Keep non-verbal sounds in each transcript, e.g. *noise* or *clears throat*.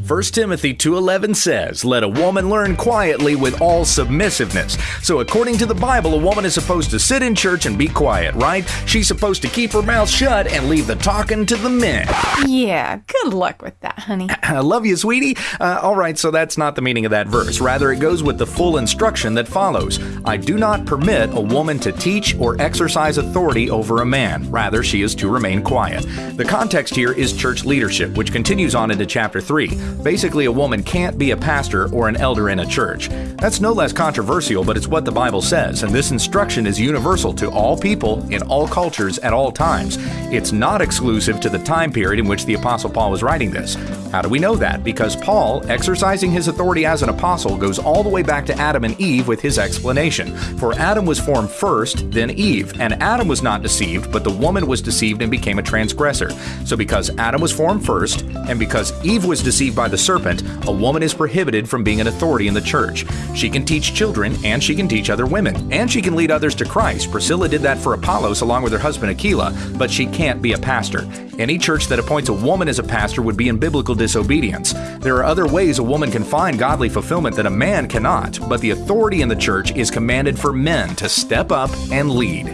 What? 1 Timothy 2:11 says, "Let a woman learn quietly with all submissiveness." So according to the Bible, a woman is supposed to sit in church and be quiet, right? She's supposed to keep her mouth shut and leave the talking to the men. Yeah, good luck with that, honey. *clears throat* I love you, sweetie. Uh, all right, so that's not the meaning of that verse. Rather, it goes with the full instruction that follows. I do not permit a woman to teach or exercise authority over a man. Rather, she is to remain quiet. The context here is church leadership, which continues on into chapter 3. Basically, a woman can't be a pastor or an elder in a church. That's no less controversial, but it's what the Bible says, and this instruction is universal to all people in all cultures at all times. It's not exclusive to the time period in which the Apostle Paul was writing this. How do we know that? Because Paul, exercising his authority as an apostle, goes all the way back to Adam and Eve with his explanation. For Adam was formed first, then Eve, and Adam was not deceived, but the woman was deceived and became a transgressor. So because Adam was formed first, and because Eve was deceived by the serpent, a woman is prohibited from being an authority in the church. She can teach children, and she can teach other women, and she can lead others to Christ. Priscilla did that for Apollos along with her husband Aquila, but she can't be a pastor. Any church that appoints a woman as a pastor would be in biblical disobedience. There are other ways a woman can find godly fulfillment that a man cannot, but the authority in the church is commanded for men to step up and lead.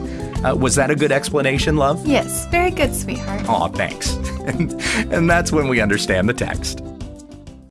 Uh, was that a good explanation, love? Yes, very good, sweetheart. Aw, thanks. and, *laughs* and that's when we understand the text.